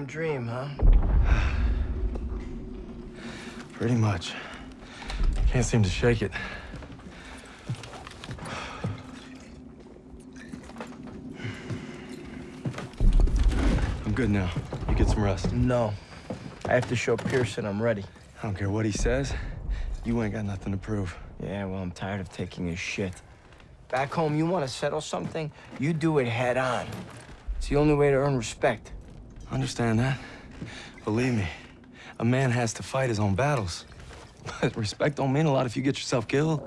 same dream, huh? Pretty much. Can't seem to shake it. I'm good now. You get some rest. No. I have to show Pierson I'm ready. I don't care what he says. You ain't got nothing to prove. Yeah, well, I'm tired of taking his shit. Back home, you want to settle something, you do it head on. It's the only way to earn respect. Understand that. Believe me, a man has to fight his own battles. But respect don't mean a lot if you get yourself killed.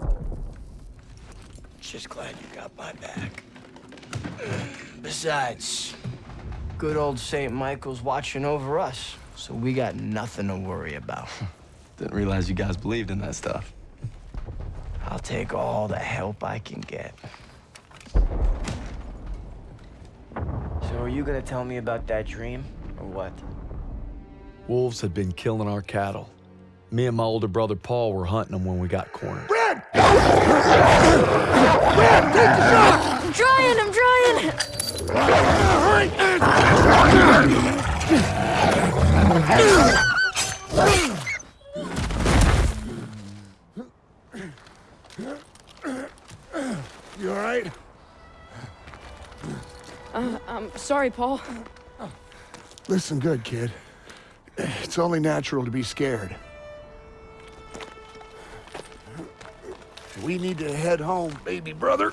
Just glad you got my back. Besides, good old St. Michael's watching over us, so we got nothing to worry about. Didn't realize you guys believed in that stuff. I'll take all the help I can get. So are you gonna tell me about that dream, or what? Wolves had been killing our cattle. Me and my older brother Paul were hunting them when we got cornered. Brad! Brad, take the shot! I'm trying, I'm trying! Sorry, Paul. Listen good, kid. It's only natural to be scared. We need to head home, baby brother.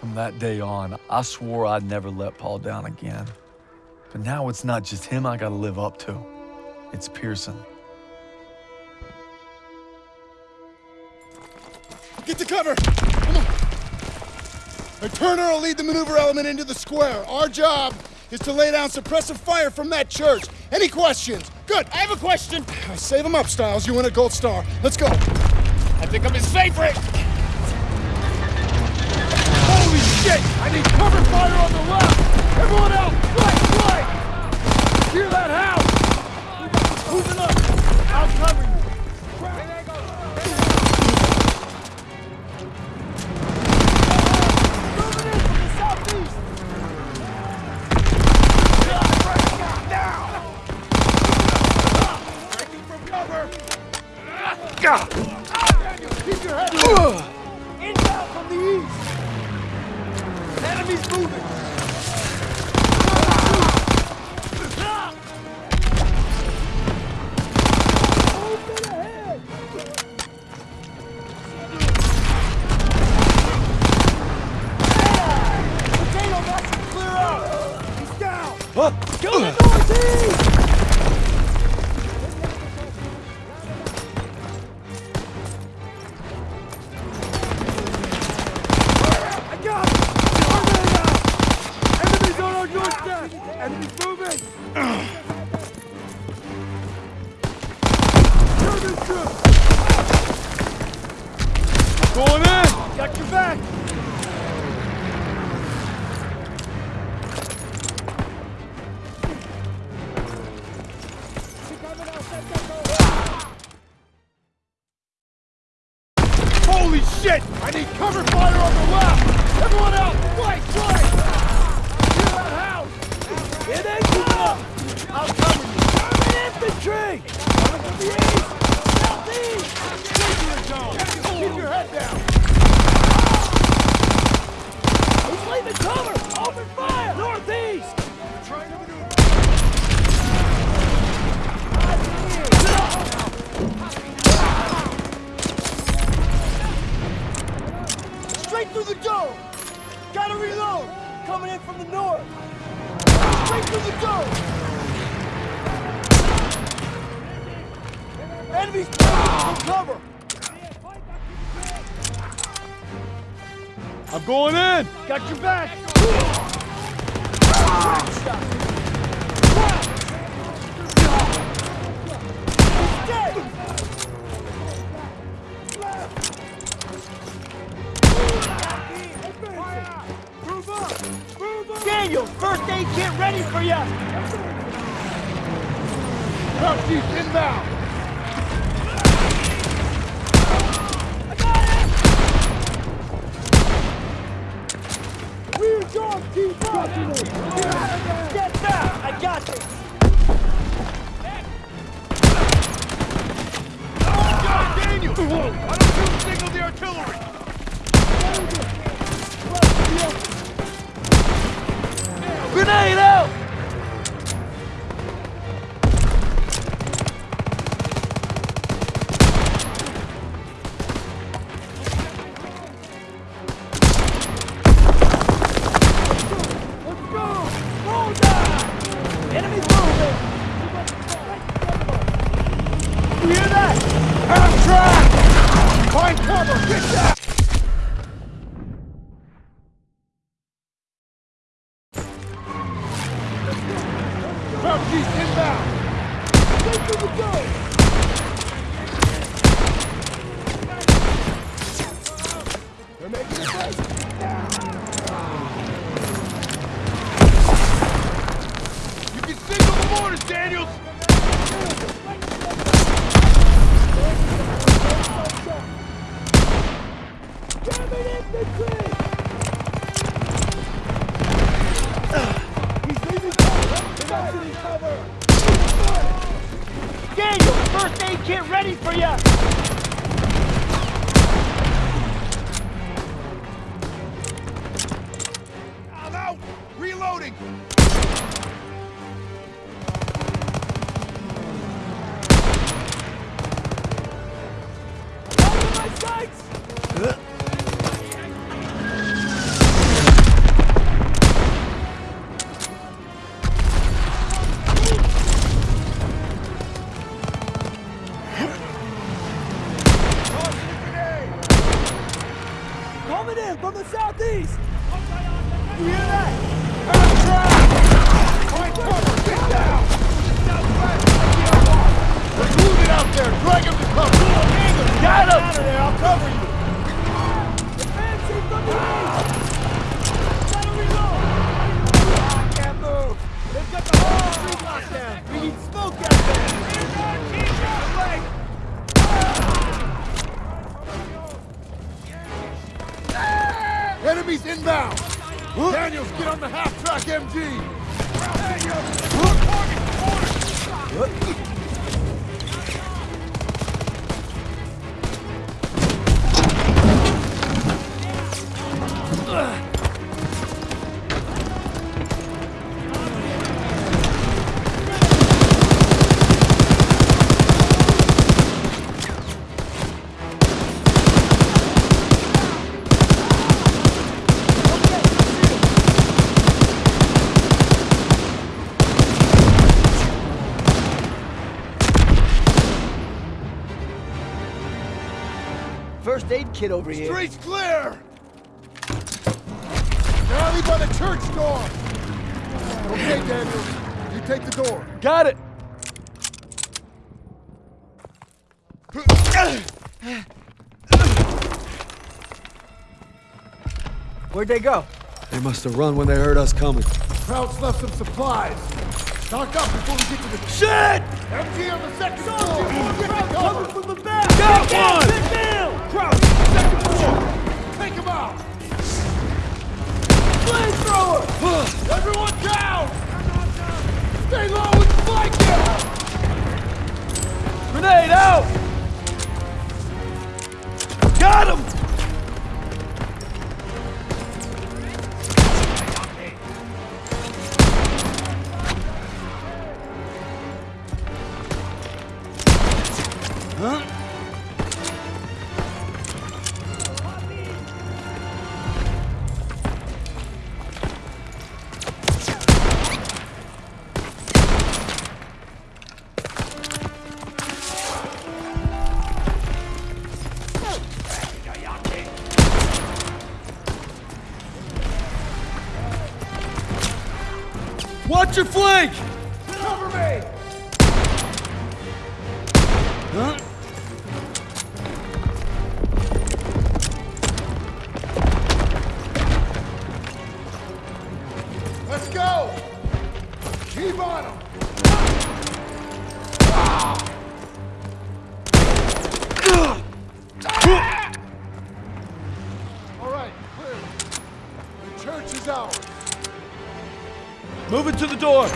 From that day on, I swore I'd never let Paul down again. But now it's not just him I gotta live up to. It's Pierson. Get to cover! Now, Turner will lead the maneuver element into the square. Our job is to lay down suppressive fire from that church. Any questions? Good, I have a question. Save them up, Stiles. You win a gold star. Let's go. I think I'm his favorite! Holy shit! I need cover fire on the left! Everyone else, right, right! Clear that house! Moving up! I'll cover you. Go to shit! I need cover fire on the left! Everyone out! Right, right! Clear that house! It ain't enough! I'll cover you! German infantry! Coming from the east! Southeast! Danger zone! Keep your head down! He's leaving cover! Open fire! Northeast! Trying to maneuver! Straight through the dome! Gotta reload! Coming in from the north! Straight through the dome! Enemies from cover! I'm going in! Got your back! Aid kit ready for you! Deep inbound! Half track! Find cover! Get that! Enemies inbound! Daniels, get on the half-track MG! First aid kit over here. Street's clear! Rally by the church door! Okay, Daniels, you take the door. Got it! Where'd they go? They must have run when they heard us coming. Krauts left some supplies. Stock up before we get to the Shit! MG on the second floor! Get Coming cover! from the Stay low and flank him! Grenade out! Your flank! Cover me! Huh? Let's go! Keep on him! Ah! All right, clear. The church is ours. Move it to the door!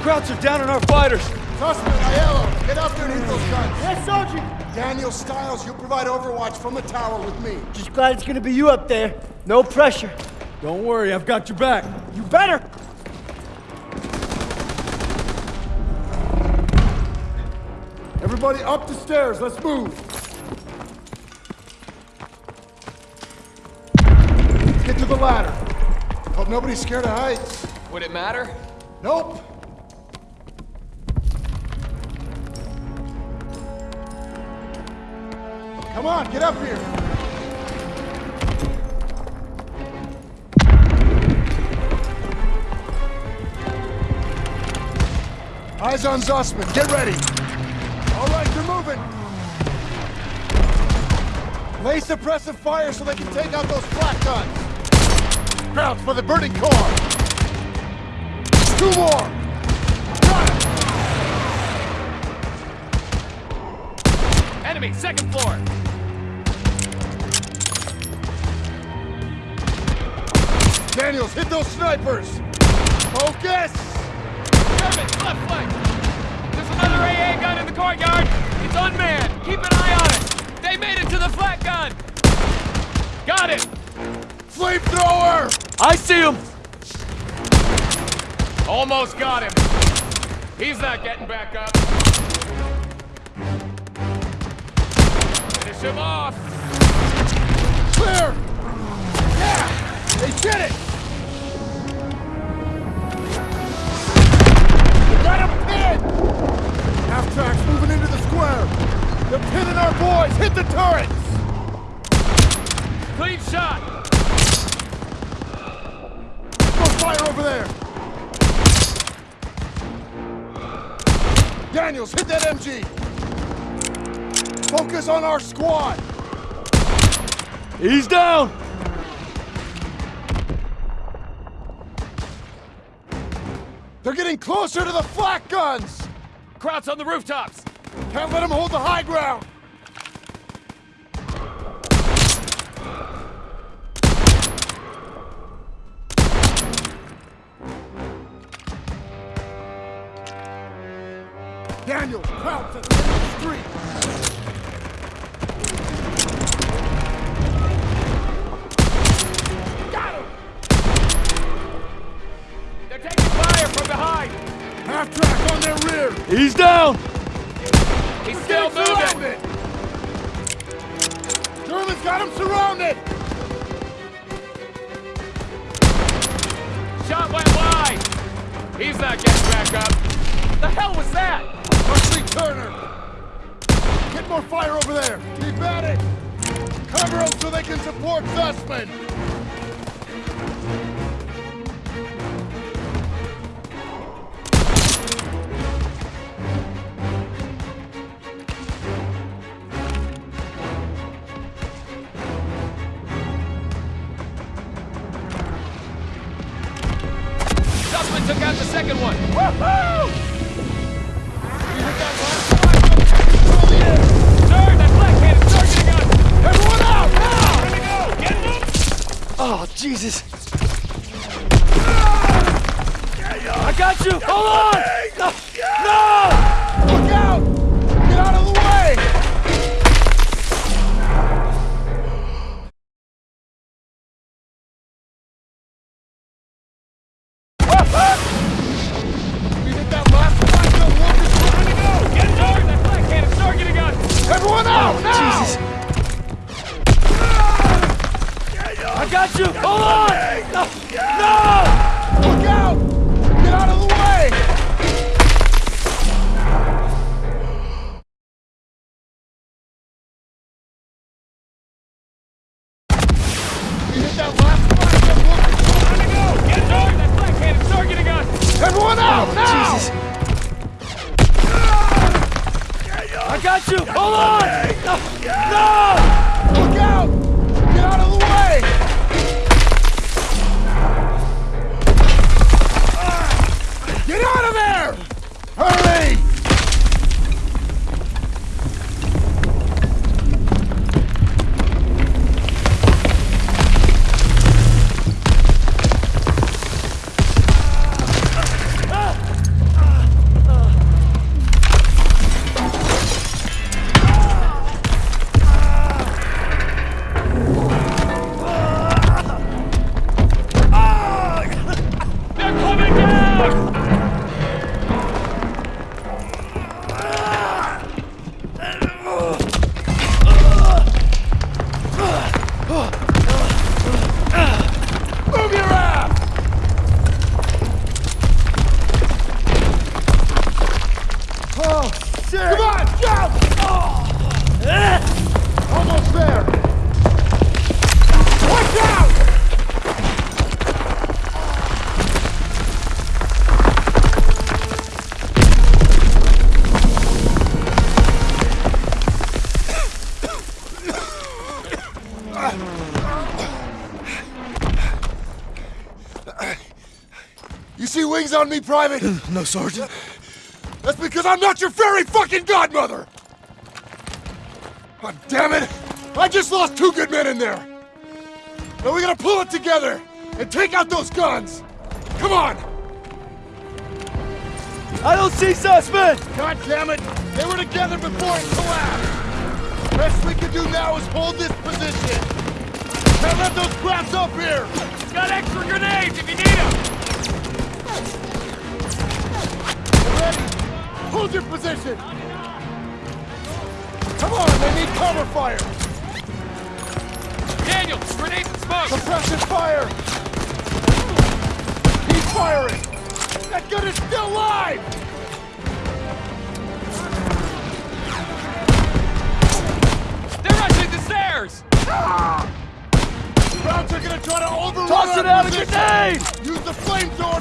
Krauts are down on our fighters! Zussman, Aiello, get up there and hit those guns. Yes, Sergeant. Daniel Stiles, you provide overwatch from the tower with me. Just glad it's gonna be you up there. No pressure. Don't worry, I've got your back. You better. Everybody up the stairs, let's move. Let's get to the ladder. Nobody's scared of heights. Would it matter? Nope. Come on, get up here. Eyes on Zussman. Get ready. All right, they're moving. Lay suppressive fire so they can take out those flak guns. Crouch for the burning core! Two more! Got it! Enemy, second floor. Daniels, hit those snipers! Focus! German, left flank. There's another AA gun in the courtyard. It's unmanned. Keep an eye on it. They made it to the flak gun. Got it. Flamethrower! I see him! Almost got him. He's not getting back up. Finish him off. Clear! Yeah! They did it! Got him pinned! Half tracks moving into the square! They're pinning our boys! Hit the turrets! Clean shot. Daniels, hit that MG! Focus on our squad! He's down! They're getting closer to the flak guns! Krauts on the rooftops. Can't let them hold the high ground! Daniel, crouch at the end of the street! Got him. They're taking fire from behind. Half track on their rear! He's down! He's still moving. surrounded! Germans got him surrounded! Shot went wide. He's not getting back up. The hell was that? Marcy Turner! Get more fire over there! Keep at it! Cover them so they can support! Zussman Jesus! I got you! Hold on! No! no! Me, Private? No, Sergeant. That's because I'm not your fairy fucking godmother! God damn it! I just lost two good men in there! Now we gotta pull it together and take out those guns! Come on! I don't see Zussman! God damn it! They were together before it collapsed! Best we can do now is hold this position! Can't let those crabs up here! Got extra grenades if you need them! Ready? Hold your position! Come on, they need cover fire! Daniel, grenades and smoke! Suppression fire! Keep firing! That gun is still live! They're rushing the stairs! Ah! Crowds are gonna try to overrun Toss it out a position. grenade! Use the flamethrower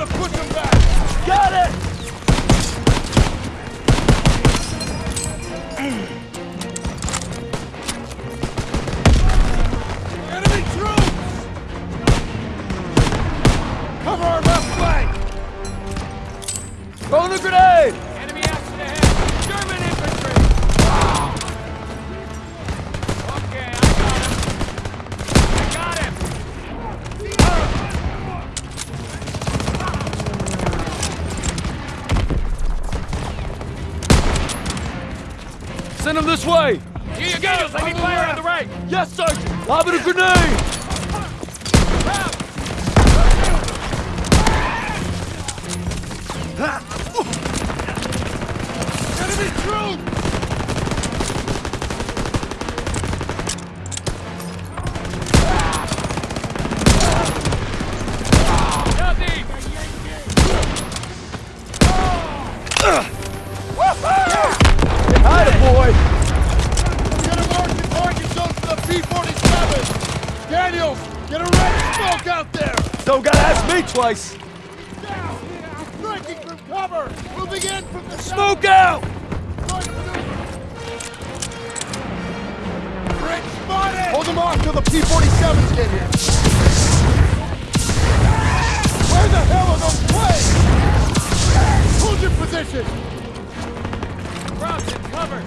this way! Here you go! Need fire on the right! Yes, Sergeant! Lob it a grenade! Me! Striking from cover! Moving in from the Smoke out! Hold them off till the P-47s get here! Where the hell are those planes? Hold your position! It, cover!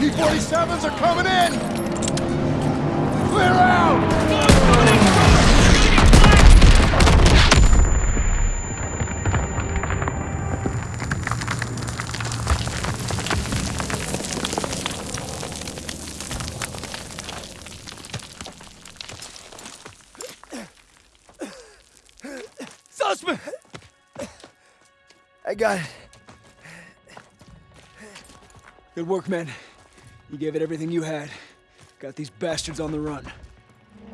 P-47s are coming in! Clear out! Got it. Good work, man. You gave it everything you had. Got these bastards on the run.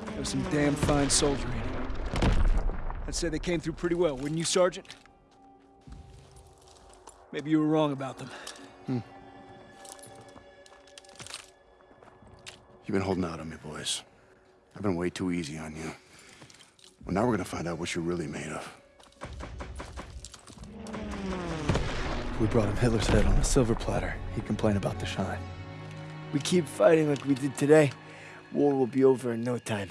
That was some damn fine soldiering. I'd say they came through pretty well, wouldn't you, Sergeant? Maybe you were wrong about them. Hmm. You've been holding out on me, boys. I've been way too easy on you. Well, now we're gonna find out what you're really made of. We brought him Hitler's head on a silver platter, he'd complain about the shine. We keep fighting like we did today, war will be over in no time.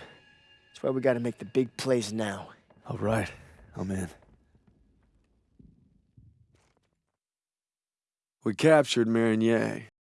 That's why we gotta make the big plays now. All right, I'm in. We captured Marigny.